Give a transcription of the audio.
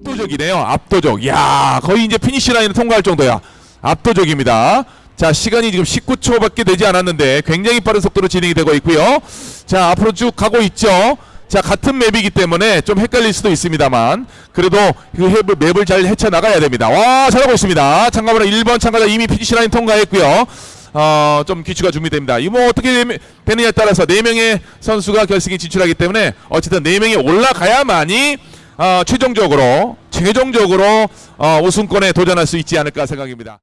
압도적이네요. 압도적. 야 거의 이제 피니시 라인을 통과할 정도야. 압도적입니다. 자 시간이 지금 19초밖에 되지 않았는데 굉장히 빠른 속도로 진행이 되고 있고요. 자 앞으로 쭉 가고 있죠. 자 같은 map이기 때문에 좀 헷갈릴 수도 있습니다만 그래도 그 map을, map을 잘 헤쳐 나가야 됩니다. 와 잘하고 있습니다. 참가번호 1번 참가자 이미 피니시 라인 통과했고요. 어, 좀 귀추가 주목됩니다. 이 뭐 어떻게 되면- 되느냐에 따라서 네 명의 선수가 결승에 진출하기 때문에 어쨌든 네 명이 올라가야만이 어, 최종적으로 최종적으로 어, 우승권에 도전할 수 있지 않을까 생각입니다.